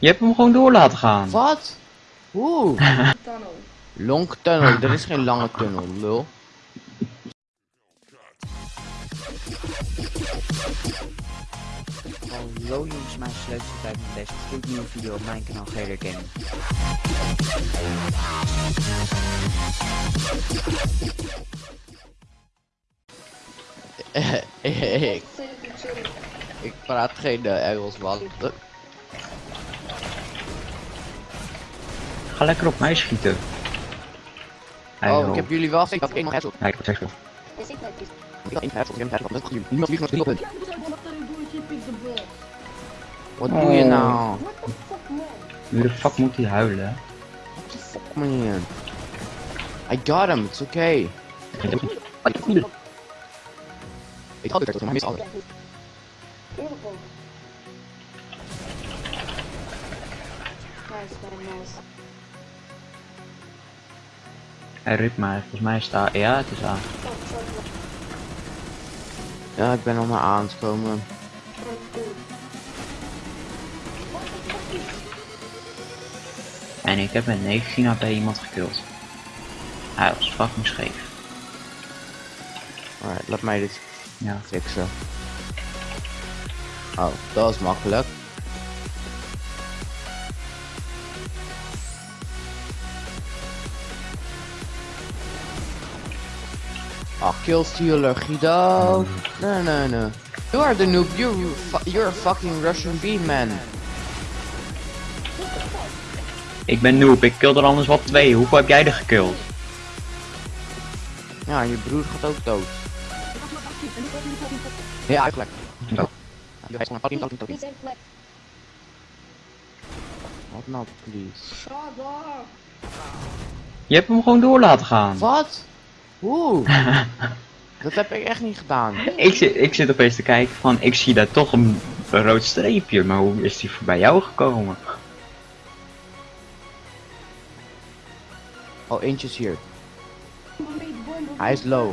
Je hebt hem gewoon door laten gaan. Wat? Oeh. Tunnel. Long tunnel. Er is geen lange tunnel, lul. Hallo jongens, mijn sleuteltijd met deze gloednieuwe video op mijn kanaal GD Gaming. ik praat geen eh, Engels, man. Ga lekker op mij schieten. Oh, ik heb jullie wel gezegd dat ik één nog headshot. Ja, ik heb het Is ik. Ik had één headshot, ik heb een headshot. Dat. Niemand vliegt nog drie op punt. Wat doe je Oh. nou? What the fuck, man? Nu de fuck moet hij huilen? Fuck man. I got him, it's okay. Ik had het er, maar. Nice, man, nice. Hij riep mij, volgens mij staat. Ja, het is aan. Ja, ik ben al maar aan het komen. En ik heb met 19 AP iemand gekild. Hij was fucking scheef. Alright, laat mij dit Ja. fixen. Oh, dat was makkelijk. Ah, kill stealer, Guido. No, no, no. You are the noob. You're, fu- you're a fucking Russian bean man. Ik ben noob, ik kill er anders wel twee. Hoeveel heb jij er gekild? Ja, je broer gaat ook dood. Ja, eigenlijk. Oh. Flex. Wat nou, please? Je hebt hem gewoon door laten gaan. Wat? Oeh. dat heb ik echt niet gedaan. Ik zit, ik zit opeens te kijken van, ik zie daar toch een, een rood streepje, maar hoe is die voorbij jou gekomen? Oh, eentje is hier. Hij is low.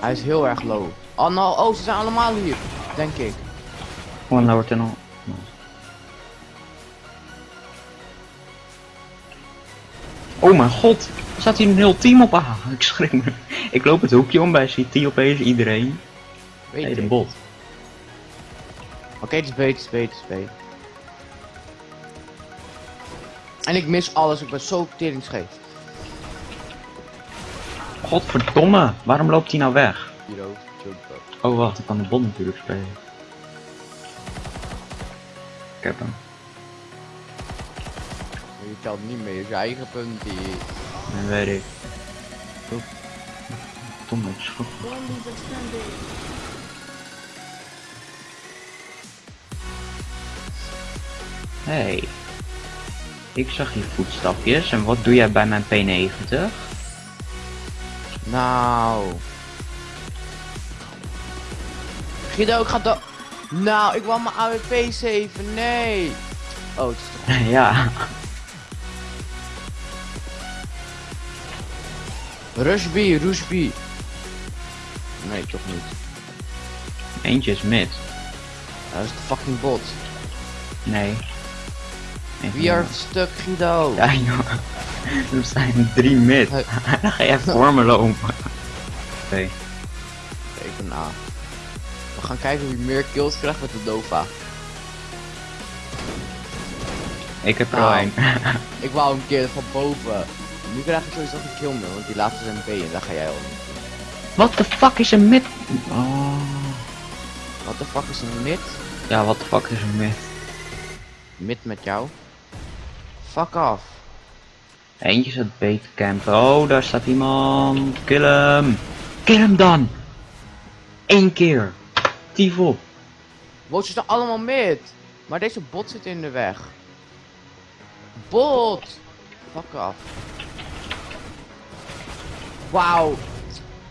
Hij is heel erg low. Oh no, oh, ze zijn allemaal hier. Denk ik. Gewoon lower tunnel. Oh mijn god, staat hier een heel team op aan. Ik schrik me. Ik loop het hoekje om bij CT opeens iedereen. Weet Nee, de ik. bot. Oké, het is B, het is B, het is B. En ik mis alles, ik ben zo teringscheef. Godverdomme, waarom loopt hij nou weg? Oh wacht, ik kan de bot natuurlijk spelen. Ik heb hem. Je telt niet meer je eigen punt Zombies extended. Hey. Ik zag je voetstapjes en wat doe jij bij mijn P90? Nou... Guido, ik ga. Nou, ik wou mijn AWP 7, nee! Oh, het is toch... ja. Rush B, Rush B. Nee, toch niet. Eentje is mid. Dat is de fucking bot. Nee. We are stuck, Guido. Ja joh. Er zijn drie mid. Dan ga jij voor me lopen. Oké. Even na. We gaan kijken wie meer kills krijgt met de Dova. Ik heb er Nou. al één. Ik wou een keer van boven. Nu krijg ik sowieso geen kill meer, want die laatste zijn B en daar ga jij al niet. What the fuck is een mid? Oh. What the fuck is een mid? Ja, what the fuck is een mid? Mid met jou? Fuck off. Eentje zat beter campen. Oh, daar staat iemand. Kill hem. Kill hem dan. Eén keer. Tief op. Wow, ze allemaal mid. Maar deze bot zit in de weg. Bot! Fuck off. Wauw.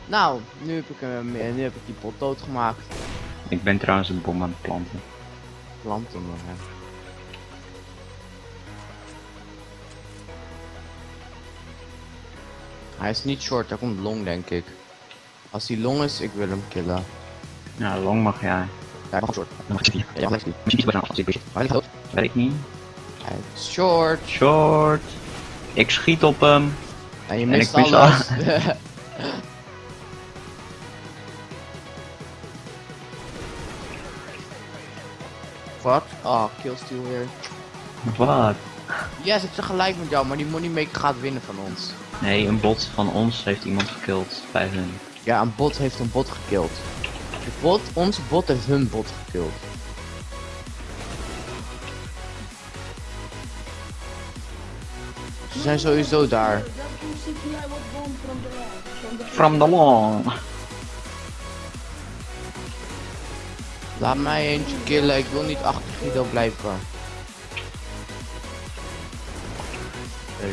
Nou, nu heb ik hem, nu heb ik die bot doodgemaakt. Ik ben trouwens een bom aan het planten. Planten nog, hè. Hij is niet short, hij komt long denk ik. Als hij long is, ik wil hem killen. Ja, long mag jij. Ja, hij mag short. Mag ik die. Ja, mag ik die. Misschien is bijna als ik bezig. Hij? Weet ik niet. Hij is short. Short. Ik schiet op hem. En je ik mist mis alles. Wat? Oh, killsteal weer. Wat? Ja, zit tegelijk met jou, maar die moneymaker gaat winnen van ons. Nee, een bot van ons heeft iemand gekild bij hun. Ja, een bot heeft een bot gekild. De bot, onze bot heeft hun bot gekild. Ze zijn sowieso daar. From the from the From the long. Laat mij eentje killen, ik wil niet achter Guido blijven.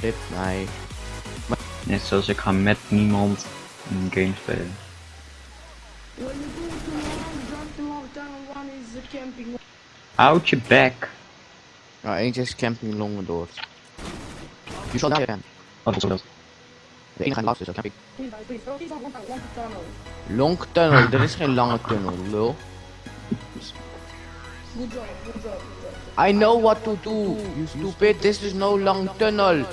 Rip mij. Net zoals ik ga met niemand een game spelen. Houd je bek. Nou, eentje is camping longen door. Je zal daar zijn. Wat is dat? De enige laatste is camping. Long tunnel, er is geen lange tunnel, lul. I know what to do, you stupid, this is no long tunnel.